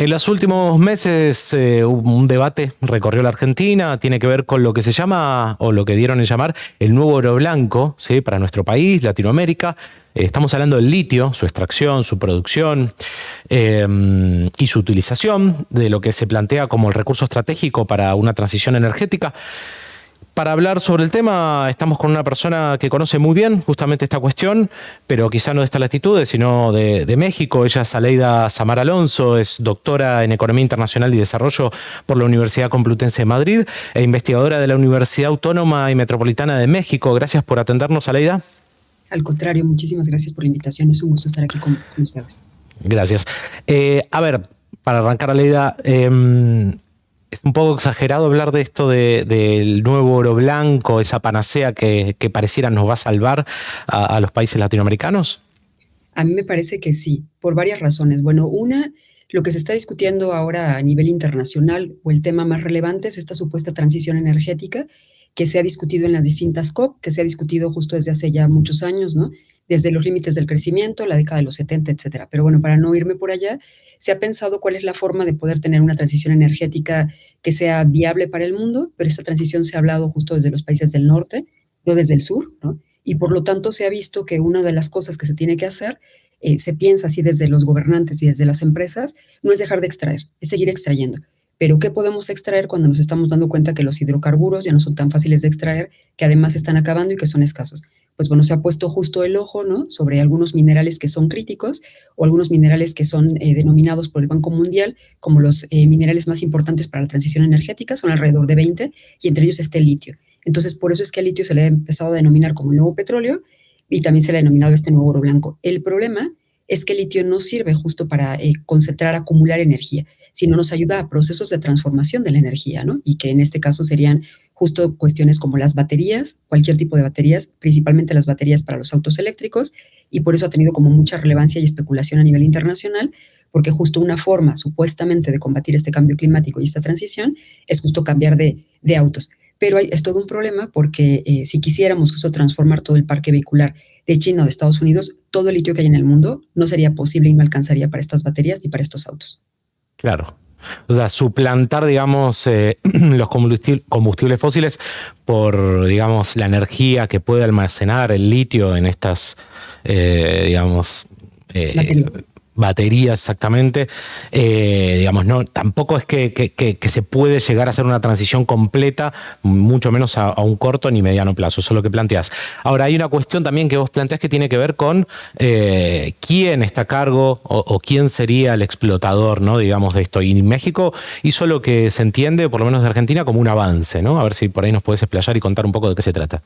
En los últimos meses eh, un debate recorrió la Argentina, tiene que ver con lo que se llama, o lo que dieron en llamar, el nuevo oro blanco para nuestro país, Latinoamérica. Eh, estamos hablando del litio, su extracción, su producción em, y su utilización, de lo que se plantea como el recurso estratégico para una transición energética. Para hablar sobre el tema estamos con una persona que conoce muy bien justamente esta cuestión, pero quizá no de estas latitudes, sino de, México. Ella es Aleida Samar Alonso, es doctora en Economía Internacional y Desarrollo por la Universidad Complutense de Madrid e investigadora de la Universidad Autónoma y Metropolitana de México. Gracias por atendernos, Aleida. Al contrario, muchísimas gracias por la invitación. Es un gusto estar aquí con, ustedes. Gracias. Eh, a ver, para arrancar, Aleida, eh, es un poco exagerado hablar de esto del nuevo oro blanco, esa panacea que, pareciera nos va a salvar a, los países latinoamericanos? A mí me parece que sí, por varias razones. Bueno, una, lo que se está discutiendo ahora a nivel internacional o el tema más relevante es esta supuesta transición energética que se ha discutido en las distintas COP, que se ha discutido justo desde hace ya muchos años, ¿no? Desde los límites del crecimiento, la década de los 70, etcétera. Pero bueno, para no irme por allá, se ha pensado cuál es la forma de poder tener una transición energética que sea viable para el mundo, pero esa transición se ha hablado justo desde los países del norte, no desde el sur, ¿no? Y por lo tanto se ha visto que una de las cosas que se tiene que hacer, eh, se piensa así desde los gobernantes y desde las empresas, no es dejar de extraer, es seguir extrayendo. Pero ¿qué podemos extraer cuando nos estamos dando cuenta que los hidrocarburos ya no son tan fáciles de extraer, que además están acabando y que son escasos? Pues bueno, se ha puesto justo el ojo, ¿no? Sobre algunos minerales que son críticos o algunos minerales que son eh, denominados por el Banco Mundial como los eh, minerales más importantes para la transición energética, son alrededor de 20, y entre ellos está el litio. Entonces, por eso es que al litio se le ha empezado a denominar como el nuevo petróleo y también se le ha denominado este nuevo oro blanco. El problema es que el litio no sirve justo para eh, concentrar, acumular energía, sino nos ayuda a procesos de transformación de la energía, ¿no? Y que en este caso serían justo cuestiones como las baterías, cualquier tipo de baterías, principalmente las baterías para los autos eléctricos, y por eso ha tenido como mucha relevancia y especulación a nivel internacional, porque justo una forma supuestamente de combatir este cambio climático y esta transición es justo cambiar de, autos. Pero hay, es todo un problema porque eh, si quisiéramos justo transformar todo el parque vehicular de China o de Estados Unidos, todo el litio que hay en el mundo no sería posible y no alcanzaría para estas baterías ni para estos autos. Claro, o sea, suplantar, digamos, eh, los combustibles fósiles por, digamos, la energía que puede almacenar el litio en estas, eh, digamos, eh, batería exactamente, eh, digamos, no, tampoco es que, se puede llegar a hacer una transición completa, mucho menos a, un corto ni mediano plazo, eso es lo que planteas. Ahora, hay una cuestión también que vos planteas que tiene que ver con eh, quién está a cargo o, quién sería el explotador, ¿no? digamos, de esto. Y México hizo lo que se entiende, por lo menos de Argentina, como un avance, ¿no? A ver si por ahí nos puedes explayar y contar un poco de qué se trata.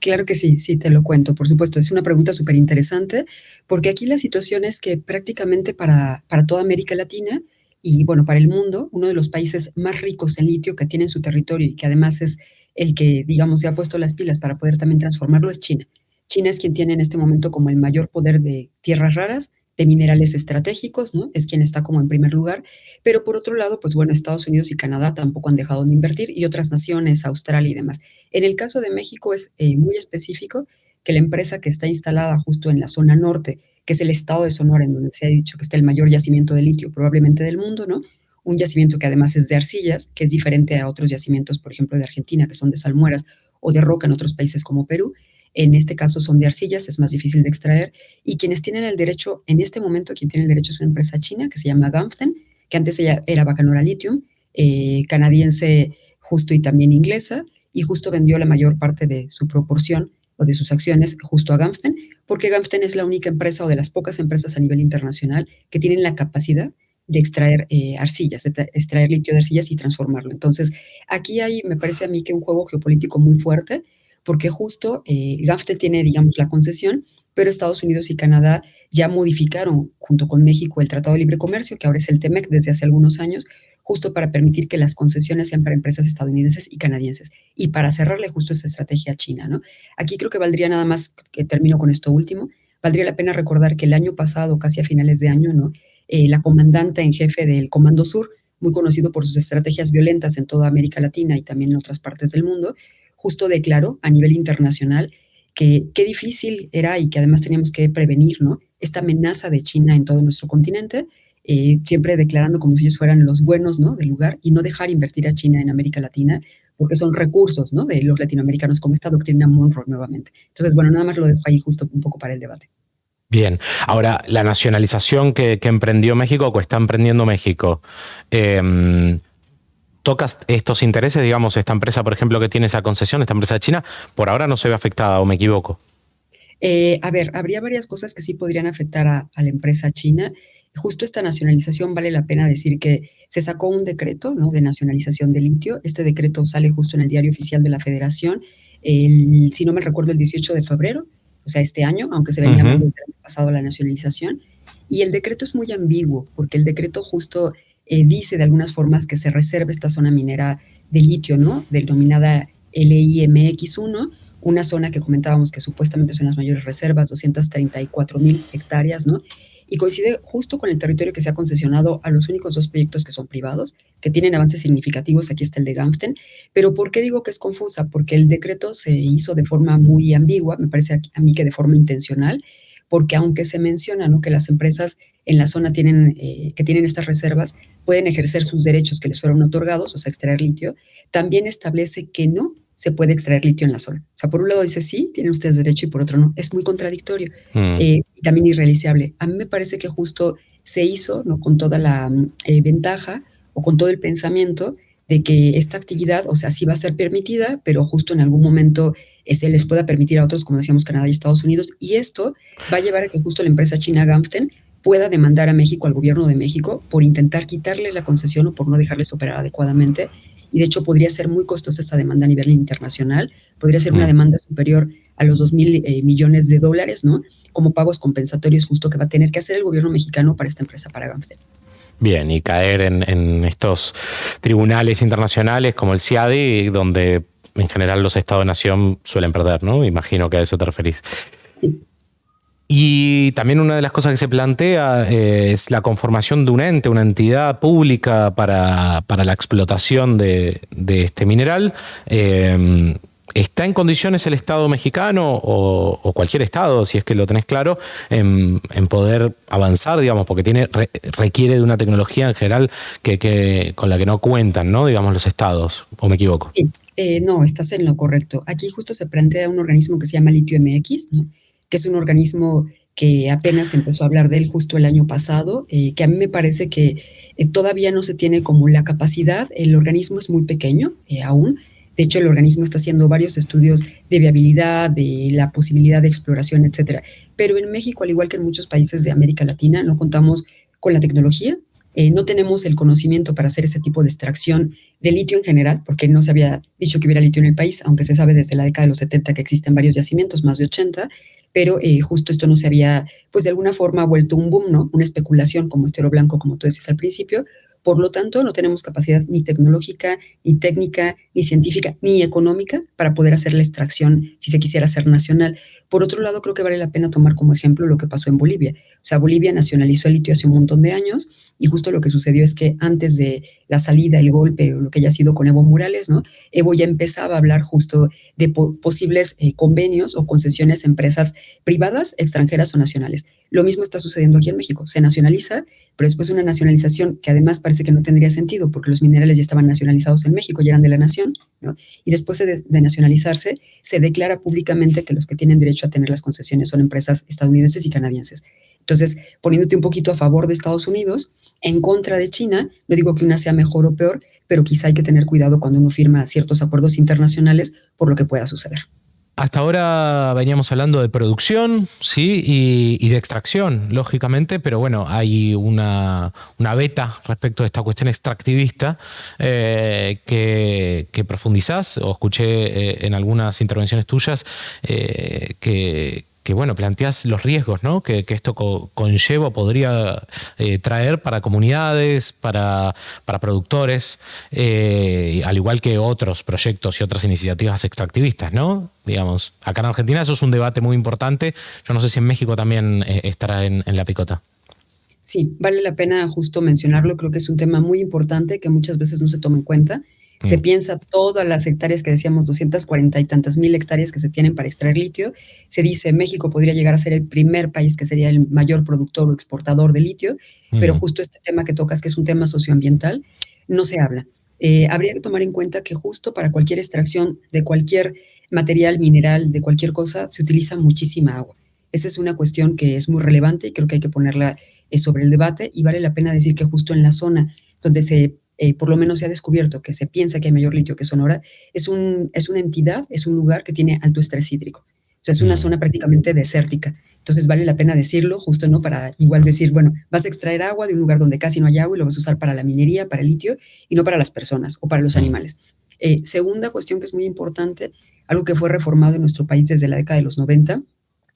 Claro que sí, sí, te lo cuento, por supuesto. Es una pregunta súper interesante, porque aquí la situación es que prácticamente para, para toda América Latina y, bueno, para el mundo, uno de los países más ricos en litio que tiene en su territorio y que además es el que, digamos, se ha puesto las pilas para poder también transformarlo es China. China es quien tiene en este momento como el mayor poder de tierras raras de minerales estratégicos, ¿no? Es quien está como en primer lugar. Pero por otro lado, pues bueno, Estados Unidos y Canadá tampoco han dejado de invertir y otras naciones, Australia y demás. En el caso de México es eh, muy específico que la empresa que está instalada justo en la zona norte, que es el estado de Sonora, en donde se ha dicho que está el mayor yacimiento de litio probablemente del mundo, ¿no? Un yacimiento que además es de arcillas, que es diferente a otros yacimientos, por ejemplo, de Argentina, que son de salmueras o de roca en otros países como Perú. En este caso son de arcillas, es más difícil de extraer. Y quienes tienen el derecho, en este momento, quien tiene el derecho es una empresa china que se llama Gamsten, que antes era Bacanora Lithium, eh, canadiense justo y también inglesa, y justo vendió la mayor parte de su proporción o de sus acciones justo a Gamsten, porque Gamsten es la única empresa o de las pocas empresas a nivel internacional que tienen la capacidad de extraer eh, arcillas, de extraer litio de arcillas y transformarlo. Entonces, aquí hay, me parece a mí que un juego geopolítico muy fuerte, porque justo eh, tiene, digamos, la concesión, pero Estados Unidos y Canadá ya modificaron junto con México el Tratado de Libre Comercio, que ahora es el TEMEC desde hace algunos años, justo para permitir que las concesiones sean para empresas estadounidenses y canadienses y para cerrarle justo esa estrategia a China, ¿no? Aquí creo que valdría nada más, que termino con esto último, valdría la pena recordar que el año pasado, casi a finales de año, ¿no? Eh, la comandante en jefe del Comando Sur, muy conocido por sus estrategias violentas en toda América Latina y también en otras partes del mundo, justo declaró a nivel internacional que qué difícil era y que además teníamos que prevenir, ¿no? Esta amenaza de China en todo nuestro continente eh, siempre declarando como si ellos fueran los buenos ¿no? del lugar y no dejar invertir a China en América Latina porque son recursos ¿no? de los latinoamericanos, como esta doctrina Monroe nuevamente. Entonces, bueno, nada más lo dejo ahí justo un poco para el debate. Bien, ahora la nacionalización que, emprendió México o que está emprendiendo México, eh, ¿tocas estos intereses? Digamos, esta empresa, por ejemplo, que tiene esa concesión, esta empresa china, por ahora no se ve afectada o me equivoco. Eh, a ver, habría varias cosas que sí podrían afectar a, la empresa china. Justo esta nacionalización vale la pena decir que se sacó un decreto ¿no? de nacionalización de litio. Este decreto sale justo en el diario oficial de la federación, el, si no me recuerdo, el 18 de febrero, o sea, este año, aunque se venía desde el año pasado la nacionalización. Y el decreto es muy ambiguo, porque el decreto justo eh, dice de algunas formas que se reserva esta zona minera de litio, ¿no? Denominada LIMX1, una zona que comentábamos que supuestamente son las mayores reservas, 234 mil hectáreas, ¿no? Y coincide justo con el territorio que se ha concesionado a los únicos dos proyectos que son privados, que tienen avances significativos, aquí está el de Gampten, pero ¿por qué digo que es confusa? Porque el decreto se hizo de forma muy ambigua, me parece a mí que de forma intencional, porque aunque se menciona ¿no? que las empresas en la zona tienen, eh, que tienen estas reservas pueden ejercer sus derechos que les fueron otorgados, o sea, extraer litio, también establece que no se puede extraer litio en la zona. O sea, por un lado dice sí, tienen ustedes derecho y por otro no. Es muy contradictorio mm. eh, y también irrealizable. A mí me parece que justo se hizo ¿no? con toda la eh, ventaja o con todo el pensamiento de que esta actividad, o sea, sí va a ser permitida, pero justo en algún momento eh, se les pueda permitir a otros, como decíamos, Canadá y Estados Unidos. Y esto va a llevar a que justo la empresa china Gampten pueda demandar a México, al gobierno de México, por intentar quitarle la concesión o por no dejarles operar adecuadamente y de hecho podría ser muy costosa esta demanda a nivel internacional, podría ser una mm. demanda superior a los 2 mil eh, millones de dólares, ¿no? Como pagos compensatorios justo que va a tener que hacer el gobierno mexicano para esta empresa, para Gamstel. Bien, y caer en, estos tribunales internacionales como el CIADI, donde en general los estados-nación suelen perder, ¿no? Imagino que a eso te referís. Y también una de las cosas que se plantea eh, es la conformación de un ente, una entidad pública para, la explotación de, este mineral. Eh, ¿Está en condiciones el Estado mexicano o, cualquier Estado, si es que lo tenés claro, en, poder avanzar, digamos, porque tiene, requiere de una tecnología en general que, con la que no cuentan, ¿no? Digamos, los Estados, ¿o me equivoco? Sí, eh, no, estás en lo correcto. Aquí justo se plantea un organismo que se llama Litio MX, ¿no? Que es un organismo que apenas empezó a hablar de él justo el año pasado, eh, que a mí me parece que eh, todavía no se tiene como la capacidad, el organismo es muy pequeño eh, aún, de hecho el organismo está haciendo varios estudios de viabilidad, de la posibilidad de exploración, etcétera, pero en México, al igual que en muchos países de América Latina, no contamos con la tecnología, no tenemos el conocimiento para hacer ese tipo de extracción de litio en general, porque no se había dicho que hubiera litio en el país, aunque se sabe desde la década de los 70 que existen varios yacimientos, más de 80, pero eh, justo esto no se había, pues de alguna forma, vuelto un boom, ¿no? Una especulación como este oro blanco, como tú decías al principio. Por lo tanto, no tenemos capacidad ni tecnológica, ni técnica, ni científica, ni económica para poder hacer la extracción si se quisiera hacer nacional. Por otro lado, creo que vale la pena tomar como ejemplo lo que pasó en Bolivia. O sea, Bolivia nacionalizó el litio hace un montón de años y justo lo que sucedió es que antes de la salida, el golpe o lo que haya sido con Evo Morales, ¿no? Evo ya empezaba a hablar justo de posibles eh, convenios o concesiones a empresas privadas, extranjeras o nacionales. Lo mismo está sucediendo aquí en México. Se nacionaliza, pero después una nacionalización que además parece que no tendría sentido porque los minerales ya estaban nacionalizados en México, ya eran de la nación. Y después de, de nacionalizarse, se declara públicamente que los que tienen derecho a tener las concesiones son empresas estadounidenses y canadienses. Entonces, poniéndote un poquito a favor de Estados Unidos, en contra de China. No digo que una sea mejor o peor, pero quizá hay que tener cuidado cuando uno firma ciertos acuerdos internacionales por lo que pueda suceder. Hasta ahora veníamos hablando de producción, sí, y, de extracción, lógicamente, pero bueno, hay una, beta respecto a esta cuestión extractivista eh, que, profundizás, o escuché eh, en algunas intervenciones tuyas, eh, que, que bueno, planteas los riesgos ¿no? que, esto conlleva, podría eh, traer para comunidades, para, para productores, eh, al igual que otros proyectos y otras iniciativas extractivistas, ¿no? Digamos, acá en Argentina eso es un debate muy importante. Yo no sé si en México también eh, estará en, en la picota. Sí, vale la pena justo mencionarlo. Creo que es un tema muy importante que muchas veces no se toma en cuenta Se mm. piensa todas las hectáreas que decíamos, 240 y tantas mil hectáreas que se tienen para extraer litio. Se dice México podría llegar a ser el primer país que sería el mayor productor o exportador de litio, pero mm. justo este tema que tocas, que es un tema socioambiental, no se habla. Eh, habría que tomar en cuenta que justo para cualquier extracción de cualquier material, mineral, de cualquier cosa, se utiliza muchísima agua. Esa es una cuestión que es muy relevante y creo que hay que ponerla eh, sobre el debate y vale la pena decir que justo en la zona donde se, eh, por lo menos se ha descubierto que se piensa que hay mayor litio que Sonora, es, un, es una entidad, es un lugar que tiene alto estrés hídrico. O sea, es una zona prácticamente desértica. Entonces vale la pena decirlo, justo, ¿no? Para igual decir, bueno, vas a extraer agua de un lugar donde casi no hay agua y lo vas a usar para la minería, para el litio y no para las personas o para los animales. Eh, segunda cuestión que es muy importante, algo que fue reformado en nuestro país desde la década de los 90,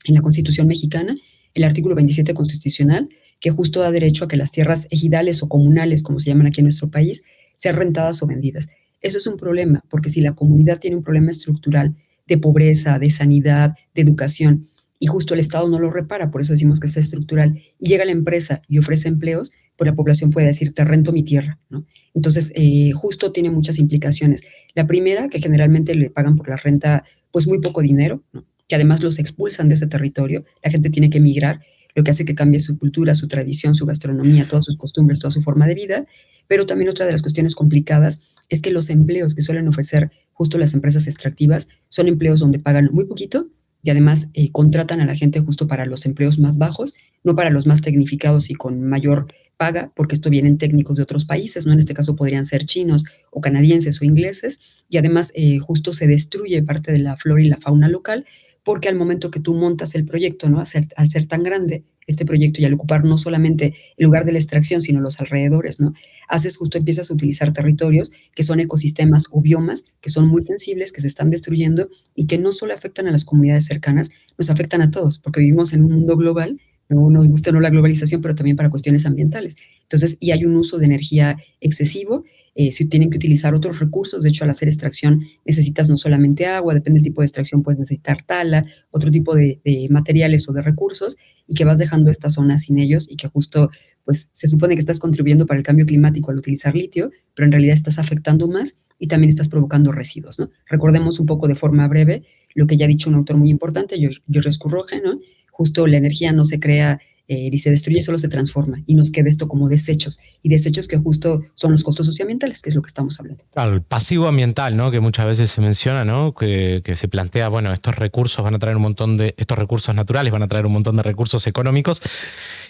en la Constitución mexicana, el artículo 27 constitucional, que justo da derecho a que las tierras ejidales o comunales, como se llaman aquí en nuestro país, sean rentadas o vendidas. Eso es un problema, porque si la comunidad tiene un problema estructural de pobreza, de sanidad, de educación, y justo el Estado no lo repara, por eso decimos que es estructural, y llega la empresa y ofrece empleos, pues la población puede decir, te rento mi tierra, ¿no? Entonces, eh, justo tiene muchas implicaciones. La primera, que generalmente le pagan por la renta, pues muy poco dinero, que además los expulsan de ese territorio, la gente tiene que emigrar, lo que hace que cambie su cultura, su tradición, su gastronomía, todas sus costumbres, toda su forma de vida, pero también otra de las cuestiones complicadas es que los empleos que suelen ofrecer justo las empresas extractivas son empleos donde pagan muy poquito y además eh, contratan a la gente justo para los empleos más bajos, no para los más tecnificados y con mayor paga, porque esto vienen técnicos de otros países, ¿no? En este caso podrían ser chinos o canadienses o ingleses, y además eh, justo se destruye parte de la flora y la fauna local, porque al momento que tú montas el proyecto, ¿no? Al ser, tan grande este proyecto y al ocupar no solamente el lugar de la extracción, sino los alrededores, ¿no? Haces justo, empiezas a utilizar territorios que son ecosistemas o biomas que son muy sensibles, que se están destruyendo y que no solo afectan a las comunidades cercanas, nos afectan a todos, porque vivimos en un mundo global, no nos gusta no la globalización, pero también para cuestiones ambientales. Entonces, y hay un uso de energía excesivo eh, si tienen que utilizar otros recursos. De hecho, al hacer extracción necesitas no solamente agua, depende del tipo de extracción, puedes necesitar tala, otro tipo de, materiales o de recursos, y que vas dejando esta zona sin ellos y que justo, pues se supone que estás contribuyendo para el cambio climático al utilizar litio, pero en realidad estás afectando más y también estás provocando residuos, ¿no? Recordemos un poco de forma breve lo que ya ha dicho un autor muy importante, George Scurroge, ¿no? Justo la energía no se crea eh, se destruye, solo se transforma y nos queda esto como desechos y desechos que justo son los costos socioambientales, que es lo que estamos hablando. Claro, el pasivo ambiental, ¿no? Que muchas veces se menciona, ¿no? Que, se plantea, bueno, estos recursos van a traer un montón de, estos recursos naturales van a traer un montón de recursos económicos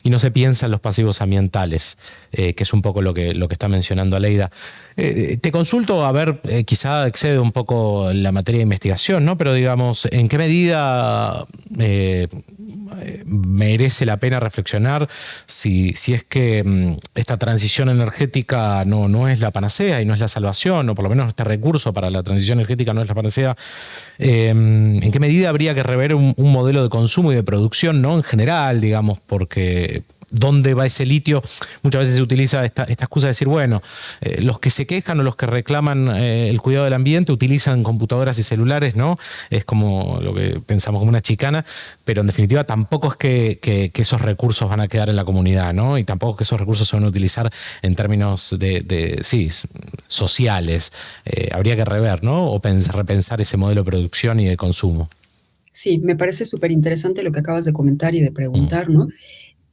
y no se piensa en los pasivos ambientales, eh, que es un poco lo que, lo que está mencionando Aleida. Eh, te consulto, a ver, quizá excede un poco la materia de investigación, ¿no? Pero digamos, ¿en qué medida merece la pena reflexionar si, si es que mm, esta transición energética no, no es la panacea y no es la salvación, o por lo menos este recurso para la transición energética no es la panacea. Em, ¿En qué medida habría que rever un, un, modelo de consumo y de producción, no en general, digamos, porque dónde va ese litio, muchas veces se utiliza esta, excusa de decir, bueno, eh, los que se quejan o los que reclaman eh, el cuidado del ambiente utilizan computadoras y celulares, ¿no? Es como lo que pensamos como una chicana, pero en definitiva tampoco es que, esos recursos van a quedar en la comunidad, ¿no? Y tampoco es que esos recursos se van a utilizar en términos de, sí, sociales. Eh, habría que rever, ¿no? O repensar ese modelo de producción y de consumo. Sí, me parece súper interesante lo que acabas de comentar y de preguntar, ¿no?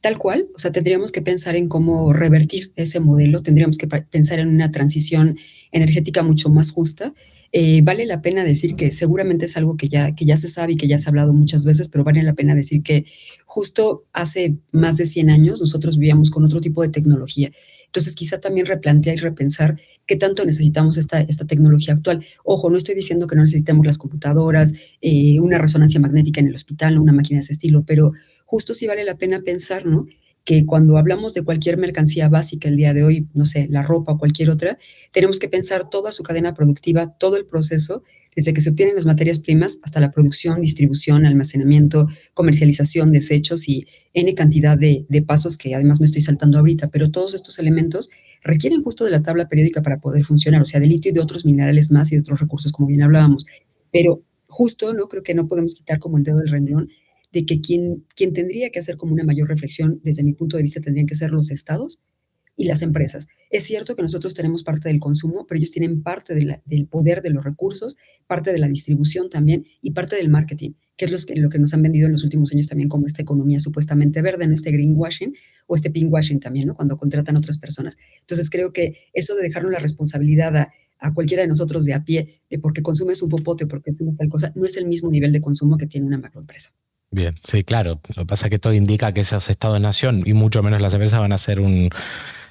Tal cual, o sea, tendríamos que pensar en cómo revertir ese modelo, tendríamos que pensar en una transición energética mucho más justa. Eh, vale la pena decir que seguramente es algo que ya, que ya se sabe y que ya se ha hablado muchas veces, pero vale la pena decir que justo hace más de 100 años nosotros vivíamos con otro tipo de tecnología. Entonces, quizá también replantear y repensar qué tanto necesitamos esta, esta tecnología actual. Ojo, no estoy diciendo que no necesitemos las computadoras, eh, una resonancia magnética en el hospital, una máquina de ese estilo, pero justo sí vale la pena pensar, ¿no? Que cuando hablamos de cualquier mercancía básica el día de hoy, no sé, la ropa o cualquier otra, tenemos que pensar toda su cadena productiva, todo el proceso, desde que se obtienen las materias primas hasta la producción, distribución, almacenamiento, comercialización, desechos y N cantidad de, de pasos que además me estoy saltando ahorita, pero todos estos elementos requieren justo de la tabla periódica para poder funcionar, o sea, de litio y de otros minerales más y de otros recursos, como bien hablábamos. Pero justo, ¿no? Creo que no podemos quitar como el dedo del renglón de que quien, quien tendría que hacer como una mayor reflexión, desde mi punto de vista, tendrían que ser los estados y las empresas. Es cierto que nosotros tenemos parte del consumo, pero ellos tienen parte del poder de los recursos, parte de la distribución también y parte del marketing, que es lo que, nos han vendido en los últimos años también como esta economía supuestamente verde, ¿no? este greenwashing o este pinkwashing también, ¿no? cuando contratan otras personas. Entonces creo que eso de dejarnos la responsabilidad a, a cualquiera de nosotros de a pie, de porque consumes un popote porque consumes tal cosa, no es el mismo nivel de consumo que tiene una macroempresa. Bien, sí, claro. Lo que pasa es que todo indica que esos estados-nación, y mucho menos las empresas, van a ser un,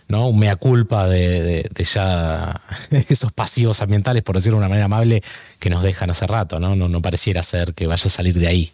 ¿no? un mea culpa de, ya esos pasivos ambientales, por decirlo de una manera amable, que nos dejan hace rato. No, no pareciera ser que vaya a salir de ahí.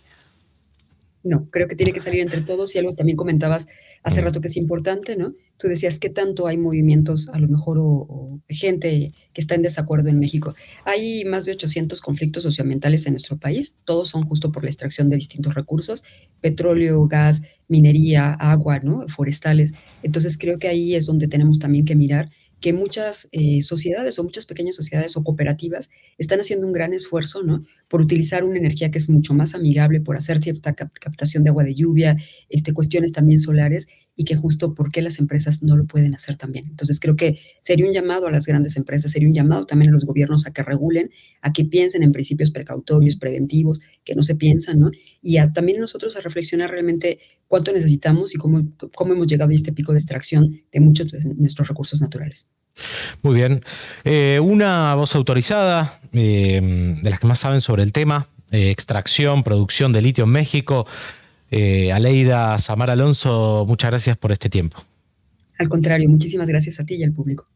No, creo que tiene que salir entre todos y algo también comentabas hace rato que es importante, ¿no? Tú decías que tanto hay movimientos, a lo mejor, o, gente que está en desacuerdo en México. Hay más de 800 conflictos socioambientales en nuestro país, todos son justo por la extracción de distintos recursos, petróleo, gas, minería, agua, ¿no? Forestales. Entonces creo que ahí es donde tenemos también que mirar que muchas eh, sociedades o muchas pequeñas sociedades o cooperativas están haciendo un gran esfuerzo, ¿no? Por utilizar una energía que es mucho más amigable, por hacer cierta captación de agua de lluvia, este, cuestiones también solares, y que justo por qué las empresas no lo pueden hacer también. Entonces creo que sería un llamado a las grandes empresas, sería un llamado también a los gobiernos a que regulen, a que piensen en principios precautorios, preventivos, que no se piensan, ¿no? Y también nosotros a reflexionar realmente cuánto necesitamos y cómo, cómo hemos llegado a este pico de extracción de muchos de nuestros recursos naturales. Muy bien. Eh, una voz autorizada eh, de las que más saben sobre el tema, eh, extracción, producción de litio en México. Aleida Samar Alonso, muchas gracias por este tiempo. Al contrario, muchísimas gracias a ti y al público.